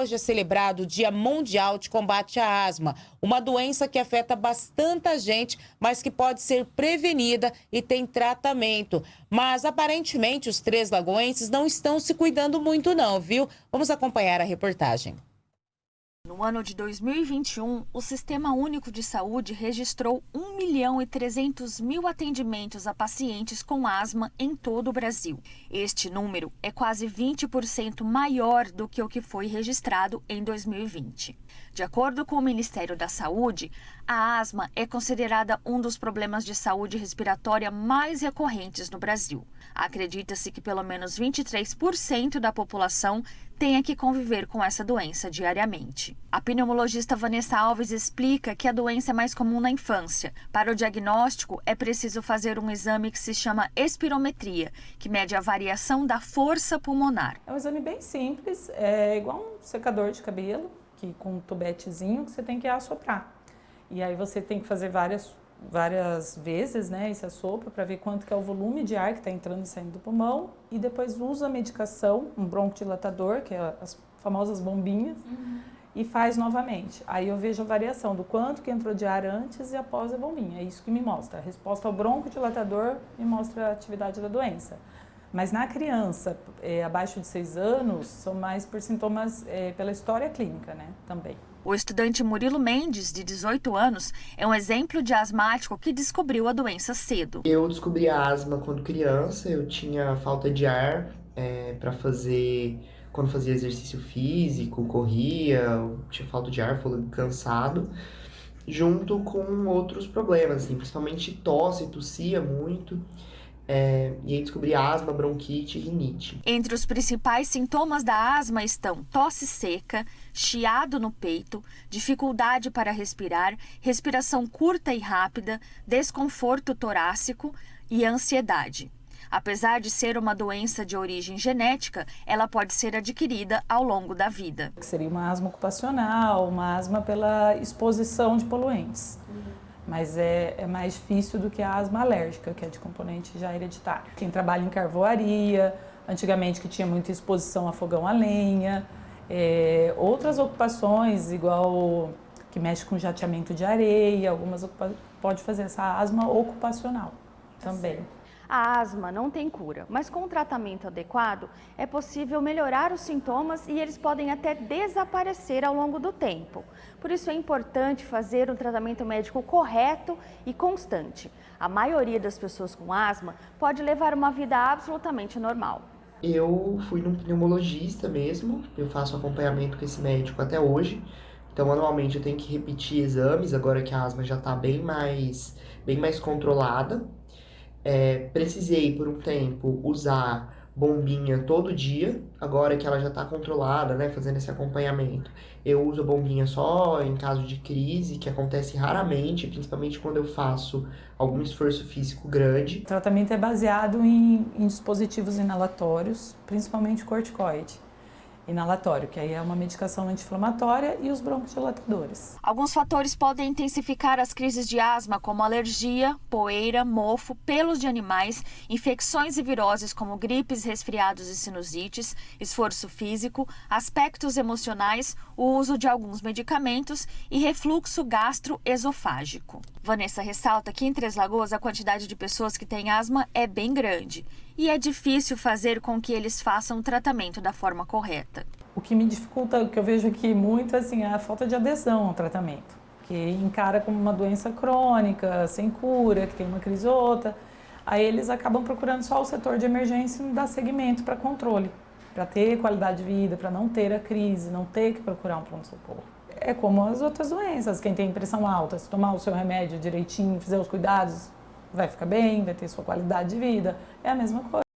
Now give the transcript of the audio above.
hoje é celebrado o Dia Mundial de Combate à Asma, uma doença que afeta bastante gente, mas que pode ser prevenida e tem tratamento. Mas aparentemente os três lagoenses não estão se cuidando muito não, viu? Vamos acompanhar a reportagem. No ano de 2021, o Sistema Único de Saúde registrou 1 milhão e 300 mil atendimentos a pacientes com asma em todo o Brasil. Este número é quase 20% maior do que o que foi registrado em 2020. De acordo com o Ministério da Saúde, a asma é considerada um dos problemas de saúde respiratória mais recorrentes no Brasil. Acredita-se que pelo menos 23% da população tenha que conviver com essa doença diariamente. A pneumologista Vanessa Alves explica que a doença é mais comum na infância. Para o diagnóstico, é preciso fazer um exame que se chama espirometria, que mede a variação da força pulmonar. É um exame bem simples, é igual um secador de cabelo, que com um tubetezinho que você tem que assoprar. E aí você tem que fazer várias várias vezes, né, esse assopro para ver quanto que é o volume de ar que está entrando e saindo do pulmão e depois usa a medicação, um broncodilatador, que é as famosas bombinhas, uhum. e faz novamente. Aí eu vejo a variação do quanto que entrou de ar antes e após a bombinha. É isso que me mostra. A resposta ao broncodilatador me mostra a atividade da doença. Mas na criança, é, abaixo de 6 anos, são mais por sintomas é, pela história clínica, né, também. O estudante Murilo Mendes, de 18 anos, é um exemplo de asmático que descobriu a doença cedo. Eu descobri a asma quando criança, eu tinha falta de ar é, para fazer, quando fazia exercício físico, corria, tinha falta de ar, fôlego cansado, junto com outros problemas, assim, principalmente tosse, tossia muito. É, e aí descobri asma, bronquite e rinite. Entre os principais sintomas da asma estão tosse seca, chiado no peito, dificuldade para respirar, respiração curta e rápida, desconforto torácico e ansiedade. Apesar de ser uma doença de origem genética, ela pode ser adquirida ao longo da vida. Seria uma asma ocupacional, uma asma pela exposição de poluentes. Mas é, é, mais difícil do que a asma alérgica, que é de componente já hereditário. Quem trabalha em carvoaria, antigamente que tinha muita exposição a fogão a lenha, é, outras ocupações, igual que mexe com jateamento de areia, algumas pode fazer essa asma ocupacional também. A asma não tem cura, mas com o tratamento adequado é possível melhorar os sintomas e eles podem até desaparecer ao longo do tempo. Por isso é importante fazer um tratamento médico correto e constante. A maioria das pessoas com asma pode levar uma vida absolutamente normal. Eu fui num pneumologista mesmo, eu faço acompanhamento com esse médico até hoje. Então, anualmente eu tenho que repetir exames, agora que a asma já está bem mais, bem mais controlada é, precisei por um tempo usar bombinha todo dia, agora que ela já está controlada, né, fazendo esse acompanhamento. Eu uso a bombinha só em caso de crise, que acontece raramente, principalmente quando eu faço algum esforço físico grande. O tratamento é baseado em, em dispositivos inalatórios, principalmente corticoide inalatório, que aí é uma medicação anti-inflamatória, e os broncodilatadores. Alguns fatores podem intensificar as crises de asma, como alergia, poeira, mofo, pelos de animais, infecções e viroses como gripes, resfriados e sinusites, esforço físico, aspectos emocionais, o uso de alguns medicamentos e refluxo gastroesofágico. Vanessa ressalta que em Três Lagoas a quantidade de pessoas que têm asma é bem grande e é difícil fazer com que eles façam o tratamento da forma correta. O que me dificulta, o que eu vejo aqui muito, assim, é a falta de adesão ao tratamento, que encara como uma doença crônica, sem cura, que tem uma crise ou outra. Aí eles acabam procurando só o setor de emergência e não dá segmento para controle, para ter qualidade de vida, para não ter a crise, não ter que procurar um pronto-socorro. É como as outras doenças, quem tem pressão alta, se tomar o seu remédio direitinho, fizer os cuidados, vai ficar bem, vai ter sua qualidade de vida. É a mesma coisa.